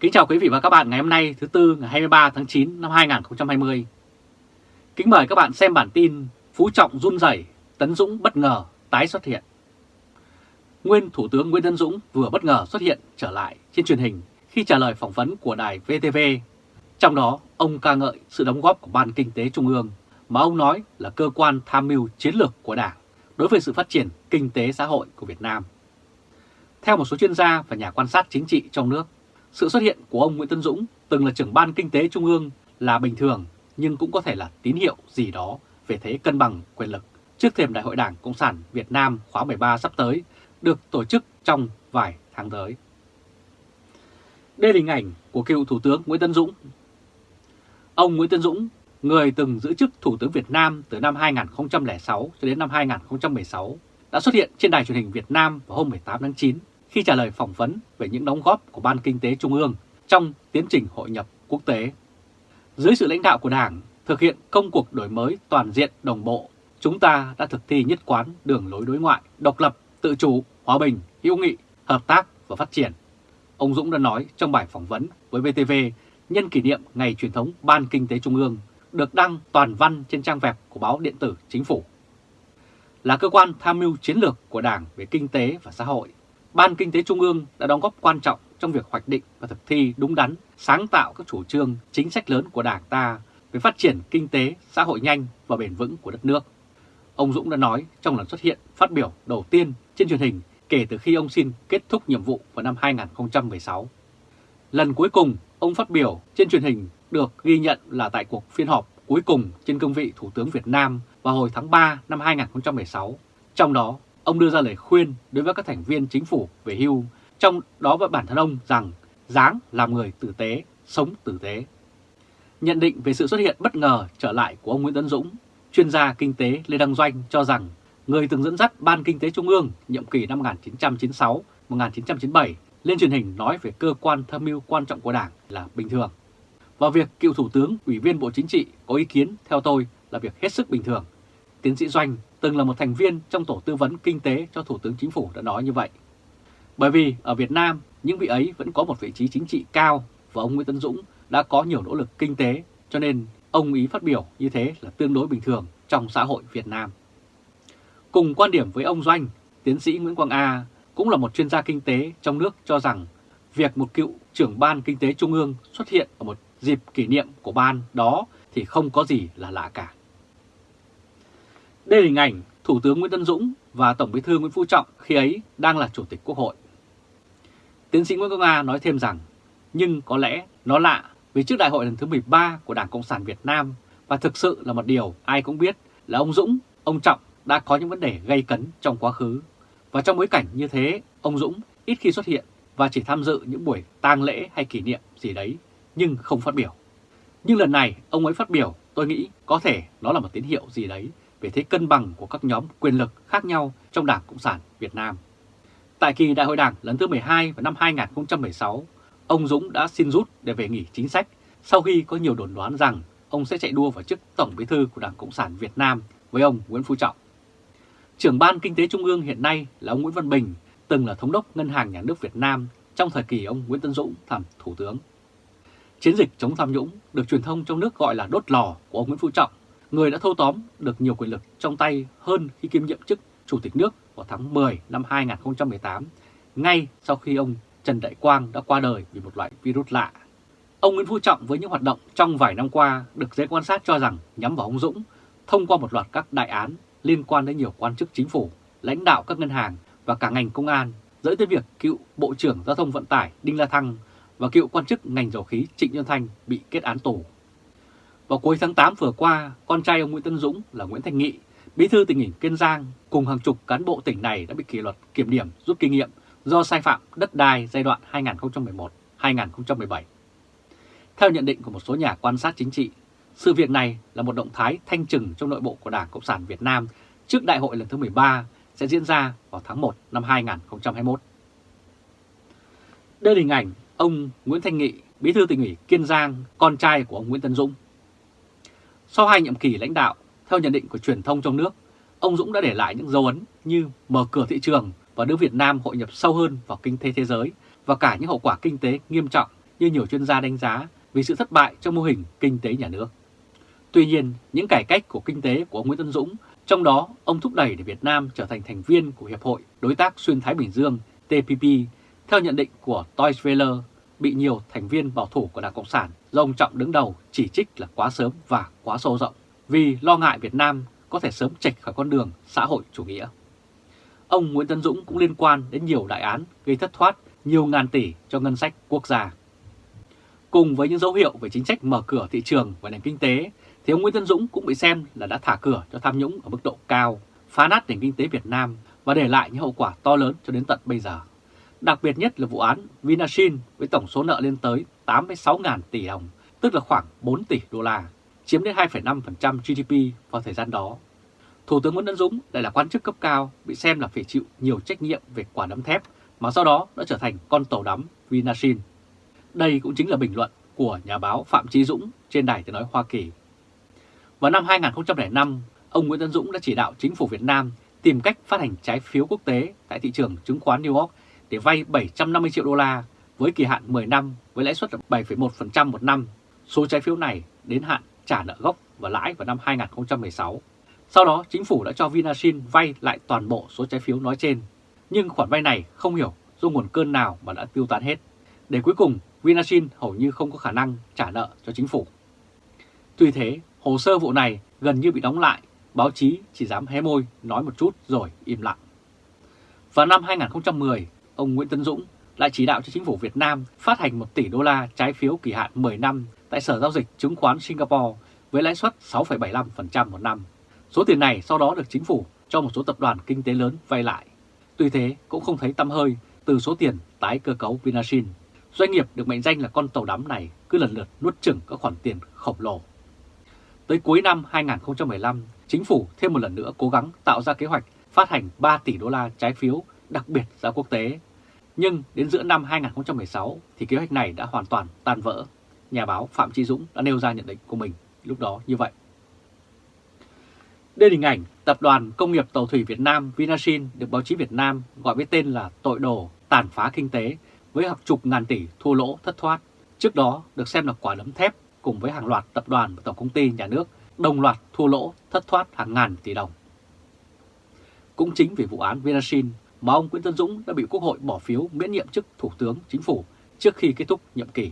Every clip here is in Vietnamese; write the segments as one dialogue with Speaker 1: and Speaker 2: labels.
Speaker 1: Kính chào quý vị và các bạn ngày hôm nay thứ Tư ngày 23 tháng 9 năm 2020. Kính mời các bạn xem bản tin Phú Trọng run rẩy, Tấn Dũng bất ngờ tái xuất hiện. Nguyên Thủ tướng Nguyễn Tấn Dũng vừa bất ngờ xuất hiện trở lại trên truyền hình khi trả lời phỏng vấn của đài VTV. Trong đó, ông ca ngợi sự đóng góp của Ban Kinh tế Trung ương mà ông nói là cơ quan tham mưu chiến lược của Đảng đối với sự phát triển kinh tế xã hội của Việt Nam. Theo một số chuyên gia và nhà quan sát chính trị trong nước, sự xuất hiện của ông Nguyễn Tân Dũng từng là trưởng ban kinh tế trung ương là bình thường nhưng cũng có thể là tín hiệu gì đó về thế cân bằng quyền lực trước thềm Đại hội Đảng Cộng sản Việt Nam khóa 13 sắp tới được tổ chức trong vài tháng tới. Đây là hình ảnh của cựu Thủ tướng Nguyễn Tân Dũng. Ông Nguyễn Tân Dũng, người từng giữ chức Thủ tướng Việt Nam từ năm 2006 cho đến năm 2016, đã xuất hiện trên đài truyền hình Việt Nam vào hôm 18 tháng 9 khi trả lời phỏng vấn về những đóng góp của Ban Kinh tế Trung ương trong tiến trình hội nhập quốc tế. Dưới sự lãnh đạo của Đảng, thực hiện công cuộc đổi mới toàn diện đồng bộ, chúng ta đã thực thi nhất quán đường lối đối ngoại, độc lập, tự chủ, hòa bình, hữu nghị, hợp tác và phát triển. Ông Dũng đã nói trong bài phỏng vấn với VTV nhân kỷ niệm Ngày truyền thống Ban Kinh tế Trung ương được đăng toàn văn trên trang web của báo điện tử Chính phủ. Là cơ quan tham mưu chiến lược của Đảng về kinh tế và xã hội, Ban Kinh tế Trung ương đã đóng góp quan trọng trong việc hoạch định và thực thi đúng đắn, sáng tạo các chủ trương, chính sách lớn của Đảng ta về phát triển kinh tế, xã hội nhanh và bền vững của đất nước. Ông Dũng đã nói trong lần xuất hiện phát biểu đầu tiên trên truyền hình kể từ khi ông xin kết thúc nhiệm vụ vào năm 2016. Lần cuối cùng ông phát biểu trên truyền hình được ghi nhận là tại cuộc phiên họp cuối cùng trên cương vị Thủ tướng Việt Nam vào hồi tháng 3 năm 2016. Trong đó, ông đưa ra lời khuyên đối với các thành viên chính phủ về hưu, trong đó với bản thân ông rằng dáng làm người tử tế, sống tử tế. Nhận định về sự xuất hiện bất ngờ trở lại của ông Nguyễn Tấn Dũng, chuyên gia kinh tế Lê Đăng Doanh cho rằng người từng dẫn dắt Ban Kinh tế Trung ương nhiệm kỳ năm 1996-1997 lên truyền hình nói về cơ quan tham mưu quan trọng của Đảng là bình thường. Và việc cựu Thủ tướng, Ủy viên Bộ Chính trị có ý kiến theo tôi là việc hết sức bình thường. Tiến sĩ Doanh từng là một thành viên trong tổ tư vấn kinh tế cho Thủ tướng Chính phủ đã nói như vậy. Bởi vì ở Việt Nam, những vị ấy vẫn có một vị trí chính trị cao và ông Nguyễn Tấn Dũng đã có nhiều nỗ lực kinh tế, cho nên ông ý phát biểu như thế là tương đối bình thường trong xã hội Việt Nam. Cùng quan điểm với ông Doanh, tiến sĩ Nguyễn Quang A cũng là một chuyên gia kinh tế trong nước cho rằng việc một cựu trưởng ban kinh tế trung ương xuất hiện ở một dịp kỷ niệm của ban đó thì không có gì là lạ cả. Đây là hình ảnh Thủ tướng Nguyễn Tân Dũng và Tổng bí thư Nguyễn Phú Trọng khi ấy đang là Chủ tịch Quốc hội. Tiến sĩ Nguyễn Công Nga nói thêm rằng, nhưng có lẽ nó lạ vì trước đại hội lần thứ 13 của Đảng Cộng sản Việt Nam và thực sự là một điều ai cũng biết là ông Dũng, ông Trọng đã có những vấn đề gây cấn trong quá khứ. Và trong bối cảnh như thế, ông Dũng ít khi xuất hiện và chỉ tham dự những buổi tang lễ hay kỷ niệm gì đấy, nhưng không phát biểu. Nhưng lần này ông ấy phát biểu, tôi nghĩ có thể nó là một tín hiệu gì đấy về thế cân bằng của các nhóm quyền lực khác nhau trong Đảng Cộng sản Việt Nam. Tại kỳ đại hội đảng lần thứ 12 vào năm 2016, ông Dũng đã xin rút để về nghỉ chính sách sau khi có nhiều đồn đoán rằng ông sẽ chạy đua vào chức Tổng bí thư của Đảng Cộng sản Việt Nam với ông Nguyễn Phú Trọng. Trưởng ban Kinh tế Trung ương hiện nay là ông Nguyễn Văn Bình, từng là thống đốc Ngân hàng Nhà nước Việt Nam trong thời kỳ ông Nguyễn Tân Dũng làm Thủ tướng. Chiến dịch chống tham nhũng được truyền thông trong nước gọi là đốt lò của ông Nguyễn Phú Trọng người đã thâu tóm được nhiều quyền lực trong tay hơn khi kiêm nhiệm chức Chủ tịch nước vào tháng 10 năm 2018, ngay sau khi ông Trần Đại Quang đã qua đời vì một loại virus lạ. Ông Nguyễn Phú Trọng với những hoạt động trong vài năm qua được giới quan sát cho rằng nhắm vào ông Dũng thông qua một loạt các đại án liên quan đến nhiều quan chức chính phủ, lãnh đạo các ngân hàng và cả ngành công an, dẫn tới việc cựu Bộ trưởng Giao thông Vận tải Đinh La Thăng và cựu quan chức ngành dầu khí Trịnh Nhân Thanh bị kết án tù. Vào cuối tháng 8 vừa qua, con trai ông Nguyễn Tân Dũng là Nguyễn Thành Nghị, bí thư tỉnh ủy Kiên Giang cùng hàng chục cán bộ tỉnh này đã bị kỷ luật kiểm điểm rút kinh nghiệm do sai phạm đất đai giai đoạn 2011-2017. Theo nhận định của một số nhà quan sát chính trị, sự việc này là một động thái thanh trừng trong nội bộ của Đảng Cộng sản Việt Nam trước đại hội lần thứ 13 sẽ diễn ra vào tháng 1 năm 2021. Đây là hình ảnh ông Nguyễn Thanh Nghị, bí thư tỉnh ủy Kiên Giang, con trai của ông Nguyễn Tân Dũng. Sau hai nhiệm kỳ lãnh đạo, theo nhận định của truyền thông trong nước, ông Dũng đã để lại những dấu ấn như mở cửa thị trường và đưa Việt Nam hội nhập sâu hơn vào kinh tế thế giới và cả những hậu quả kinh tế nghiêm trọng như nhiều chuyên gia đánh giá vì sự thất bại trong mô hình kinh tế nhà nước. Tuy nhiên, những cải cách của kinh tế của ông Nguyễn Tân Dũng, trong đó ông thúc đẩy để Việt Nam trở thành thành viên của Hiệp hội Đối tác Xuyên Thái Bình Dương TPP, theo nhận định của Toys Welle, bị nhiều thành viên bảo thủ của Đảng Cộng sản do ông Trọng đứng đầu chỉ trích là quá sớm và quá sâu rộng, vì lo ngại Việt Nam có thể sớm chệch khỏi con đường xã hội chủ nghĩa. Ông Nguyễn Tân Dũng cũng liên quan đến nhiều đại án gây thất thoát nhiều ngàn tỷ cho ngân sách quốc gia. Cùng với những dấu hiệu về chính sách mở cửa thị trường và nền kinh tế, thì ông Nguyễn Tân Dũng cũng bị xem là đã thả cửa cho tham nhũng ở mức độ cao, phá nát nền kinh tế Việt Nam và để lại những hậu quả to lớn cho đến tận bây giờ. Đặc biệt nhất là vụ án Vinasin với tổng số nợ lên tới 86.000 tỷ đồng, tức là khoảng 4 tỷ đô la, chiếm đến 2,5% GDP vào thời gian đó. Thủ tướng Nguyễn Tấn Dũng lại là quan chức cấp cao bị xem là phải chịu nhiều trách nhiệm về quả đấm thép mà sau đó đã trở thành con tàu đắm Vinasin. Đây cũng chính là bình luận của nhà báo Phạm Trí Dũng trên đài tiếng nói Hoa Kỳ. Vào năm 2005, ông Nguyễn Tấn Dũng đã chỉ đạo chính phủ Việt Nam tìm cách phát hành trái phiếu quốc tế tại thị trường chứng khoán New York để vay 750 triệu đô la với kỳ hạn 10 năm với lãi suất 7,1% một năm. Số trái phiếu này đến hạn trả nợ gốc và lãi vào năm 2016. Sau đó, chính phủ đã cho Vinasin vay lại toàn bộ số trái phiếu nói trên. Nhưng khoản vay này không hiểu do nguồn cơn nào mà đã tiêu tán hết. Để cuối cùng, Vinasin hầu như không có khả năng trả nợ cho chính phủ. Tuy thế, hồ sơ vụ này gần như bị đóng lại, báo chí chỉ dám hé môi nói một chút rồi im lặng. Vào năm 2010, ông Nguyễn Tân Dũng lại chỉ đạo cho chính phủ Việt Nam phát hành 1 tỷ đô la trái phiếu kỳ hạn 10 năm tại Sở Giao dịch Chứng khoán Singapore với lãi suất 6,75% một năm. Số tiền này sau đó được chính phủ cho một số tập đoàn kinh tế lớn vay lại. Tuy thế cũng không thấy tâm hơi từ số tiền tái cơ cấu Vinasin. Doanh nghiệp được mệnh danh là con tàu đắm này cứ lần lượt nuốt chửng các khoản tiền khổng lồ. Tới cuối năm 2015, chính phủ thêm một lần nữa cố gắng tạo ra kế hoạch phát hành 3 tỷ đô la trái phiếu đặc biệt ra quốc tế. Nhưng đến giữa năm 2016 thì kế hoạch này đã hoàn toàn tan vỡ. Nhà báo Phạm Trí Dũng đã nêu ra nhận định của mình lúc đó như vậy. Đây là hình ảnh Tập đoàn Công nghiệp Tàu thủy Việt Nam Vinasin được báo chí Việt Nam gọi với tên là tội đồ tàn phá kinh tế với hàng chục ngàn tỷ thua lỗ thất thoát. Trước đó được xem là quả đấm thép cùng với hàng loạt tập đoàn và tổng công ty nhà nước đồng loạt thua lỗ thất thoát hàng ngàn tỷ đồng. Cũng chính vì vụ án Vinasin mà ông Nguyễn Tân Dũng đã bị Quốc hội bỏ phiếu miễn nhiệm chức Thủ tướng Chính phủ trước khi kết thúc nhiệm kỳ.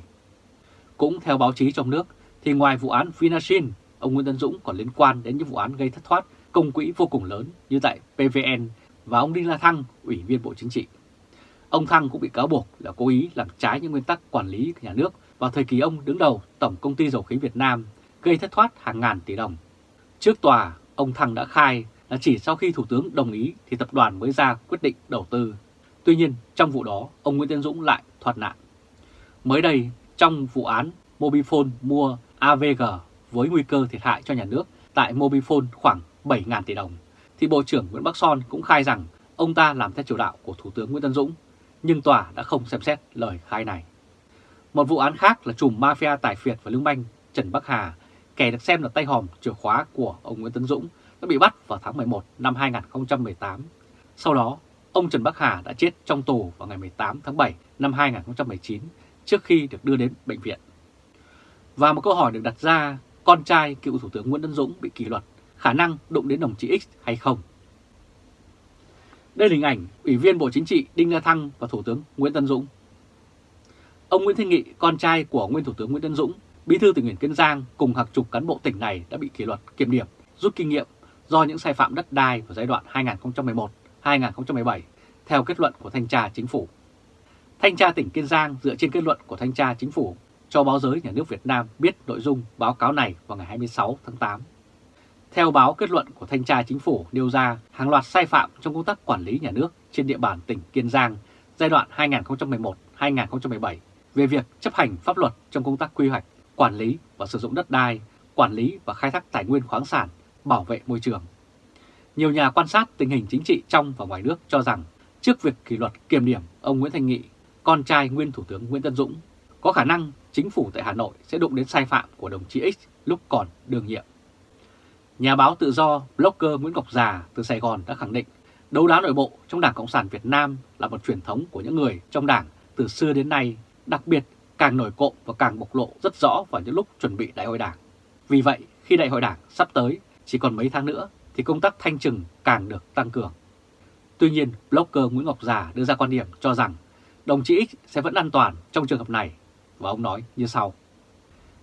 Speaker 1: Cũng theo báo chí trong nước, thì ngoài vụ án Vinasin, ông Nguyễn Tân Dũng còn liên quan đến những vụ án gây thất thoát công quỹ vô cùng lớn như tại PVN và ông Đinh La Thăng, Ủy viên Bộ Chính trị. Ông Thăng cũng bị cáo buộc là cố ý làm trái những nguyên tắc quản lý nhà nước vào thời kỳ ông đứng đầu Tổng Công ty Dầu khí Việt Nam, gây thất thoát hàng ngàn tỷ đồng. Trước tòa, ông Thăng đã khai là chỉ sau khi Thủ tướng đồng ý thì tập đoàn mới ra quyết định đầu tư. Tuy nhiên, trong vụ đó, ông Nguyễn Tiến Dũng lại thoát nạn. Mới đây, trong vụ án Mobifone mua AVG với nguy cơ thiệt hại cho nhà nước tại Mobifone khoảng 7.000 tỷ đồng, thì Bộ trưởng Nguyễn Bắc Son cũng khai rằng ông ta làm theo chủ đạo của Thủ tướng Nguyễn Tân Dũng, nhưng tòa đã không xem xét lời khai này. Một vụ án khác là chùm mafia tài phiệt và lương banh Trần Bắc Hà, kẻ được xem là tay hòm chìa khóa của ông Nguyễn Tân Dũng, đã bị bắt vào tháng 11 năm 2018. Sau đó, ông Trần Bắc Hà đã chết trong tù vào ngày 18 tháng 7 năm 2019 trước khi được đưa đến bệnh viện. Và một câu hỏi được đặt ra, con trai cựu Thủ tướng Nguyễn Tân Dũng bị kỷ luật, khả năng đụng đến đồng chí X hay không? Đây là hình ảnh Ủy viên Bộ Chính trị Đinh La Thăng và Thủ tướng Nguyễn Tân Dũng. Ông Nguyễn Thanh Nghị, con trai của nguyên Thủ tướng Nguyễn Tân Dũng, bí thư tỉnh ủy Kiên Giang cùng hàng chục cán bộ tỉnh này đã bị kỷ luật kiểm điểm, rút kinh nghiệm do những sai phạm đất đai vào giai đoạn 2011-2017 theo kết luận của Thanh tra Chính phủ. Thanh tra tỉnh Kiên Giang dựa trên kết luận của Thanh tra Chính phủ cho báo giới nhà nước Việt Nam biết nội dung báo cáo này vào ngày 26 tháng 8. Theo báo kết luận của Thanh tra Chính phủ nêu ra hàng loạt sai phạm trong công tác quản lý nhà nước trên địa bàn tỉnh Kiên Giang giai đoạn 2011-2017 về việc chấp hành pháp luật trong công tác quy hoạch, quản lý và sử dụng đất đai, quản lý và khai thác tài nguyên khoáng sản, bảo vệ môi trường. Nhiều nhà quan sát tình hình chính trị trong và ngoài nước cho rằng trước việc kỷ luật kiềm điểm ông Nguyễn Thanh Nghị, con trai nguyên Thủ tướng Nguyễn Tân Dũng, có khả năng chính phủ tại Hà Nội sẽ đụng đến sai phạm của đồng chí X lúc còn đương nhiệm. Nhà báo tự do blogger Nguyễn Ngọc Già từ Sài Gòn đã khẳng định đấu đá nội bộ trong Đảng Cộng sản Việt Nam là một truyền thống của những người trong đảng từ xưa đến nay, đặc biệt càng nổi cộm và càng bộc lộ rất rõ vào những lúc chuẩn bị đại hội đảng. Vì vậy, khi đại hội đảng sắp tới chỉ còn mấy tháng nữa thì công tác thanh trừng càng được tăng cường. Tuy nhiên, blogger Nguyễn Ngọc Già đưa ra quan điểm cho rằng đồng chí X sẽ vẫn an toàn trong trường hợp này và ông nói như sau.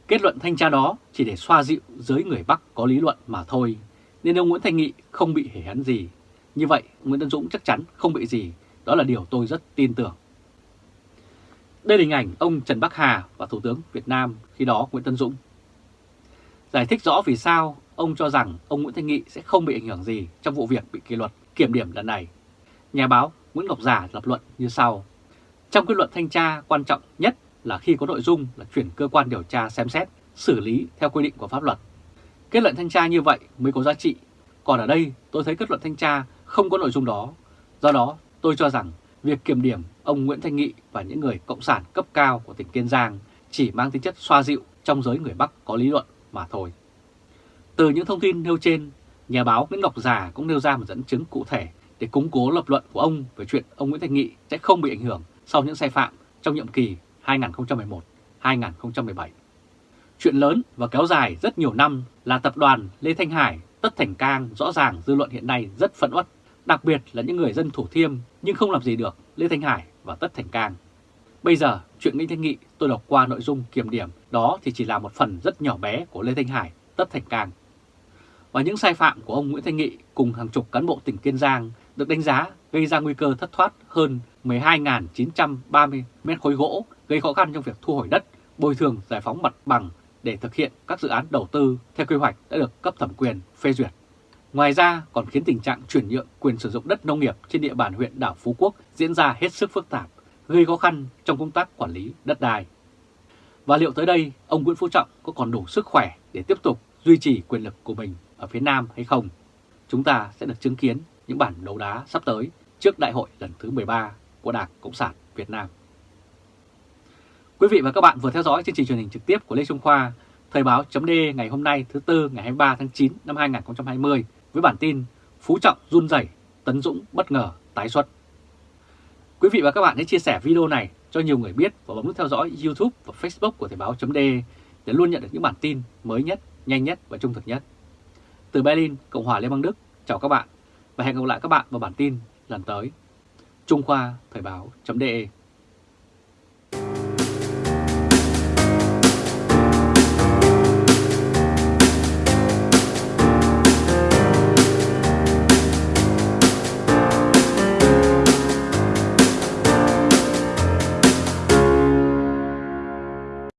Speaker 1: Kết luận thanh tra đó chỉ để xoa dịu giới người Bắc có lý luận mà thôi, nên ông Nguyễn Thanh Nghị không bị hề hấn gì. Như vậy, Nguyễn Tân Dũng chắc chắn không bị gì, đó là điều tôi rất tin tưởng. Đây là hình ảnh ông Trần Bắc Hà và Thủ tướng Việt Nam khi đó Nguyễn Tân Dũng. Giải thích rõ vì sao ông cho rằng ông Nguyễn Thanh Nghị sẽ không bị ảnh hưởng gì trong vụ việc bị kỷ luật kiểm điểm lần này. Nhà báo Nguyễn Ngọc Giả lập luận như sau. Trong kết luận thanh tra quan trọng nhất là khi có nội dung là chuyển cơ quan điều tra xem xét, xử lý theo quy định của pháp luật. Kết luận thanh tra như vậy mới có giá trị. Còn ở đây tôi thấy kết luận thanh tra không có nội dung đó. Do đó tôi cho rằng việc kiểm điểm ông Nguyễn Thanh Nghị và những người cộng sản cấp cao của tỉnh Kiên Giang chỉ mang tính chất xoa dịu trong giới người Bắc có lý luận mà thôi. Từ những thông tin nêu trên, nhà báo Nguyễn Ngọc Già cũng nêu ra một dẫn chứng cụ thể để củng cố lập luận của ông về chuyện ông Nguyễn Thanh Nghị sẽ không bị ảnh hưởng sau những sai phạm trong nhiệm kỳ 2011-2017. Chuyện lớn và kéo dài rất nhiều năm là tập đoàn Lê Thanh Hải, Tất Thành Cang rõ ràng dư luận hiện nay rất phẫn uất, đặc biệt là những người dân Thủ Thiêm nhưng không làm gì được Lê Thanh Hải và Tất Thành Cang. Bây giờ, chuyện Nguyễn Thanh Nghị tôi đọc qua nội dung kiểm điểm đó thì chỉ là một phần rất nhỏ bé của Lê Thanh Hải, Tất Thành Cang. Và những sai phạm của ông Nguyễn Thanh Nghị cùng hàng chục cán bộ tỉnh Kiên Giang được đánh giá gây ra nguy cơ thất thoát hơn 12.930 mét khối gỗ, gây khó khăn trong việc thu hồi đất, bồi thường giải phóng mặt bằng để thực hiện các dự án đầu tư theo quy hoạch đã được cấp thẩm quyền phê duyệt. Ngoài ra còn khiến tình trạng chuyển nhượng quyền sử dụng đất nông nghiệp trên địa bàn huyện đảo Phú Quốc diễn ra hết sức phức tạp, gây khó khăn trong công tác quản lý đất đai. Và liệu tới đây ông Nguyễn Phú Trọng có còn đủ sức khỏe để tiếp tục duy trì quyền lực của mình ở phía Nam hay không? Chúng ta sẽ được chứng kiến những bản đấu đá sắp tới trước đại hội lần thứ 13 của Đảng Cộng sản Việt Nam. Quý vị và các bạn vừa theo dõi chương trình truyền hình trực tiếp của Lê Trung Khoa, Thời báo chấm ngày hôm nay thứ Tư ngày 23 tháng 9 năm 2020 với bản tin Phú Trọng run rẩy, Tấn Dũng bất ngờ tái xuất. Quý vị và các bạn hãy chia sẻ video này cho nhiều người biết và bấm nút theo dõi YouTube và Facebook của Thời báo chấm để luôn nhận được những bản tin mới nhất, nhanh nhất và trung thực nhất. Từ Berlin, Cộng hòa Liên bang Đức, chào các bạn và hẹn gặp lại các bạn vào bản tin lần tới. Trung Khoa Thời báo.de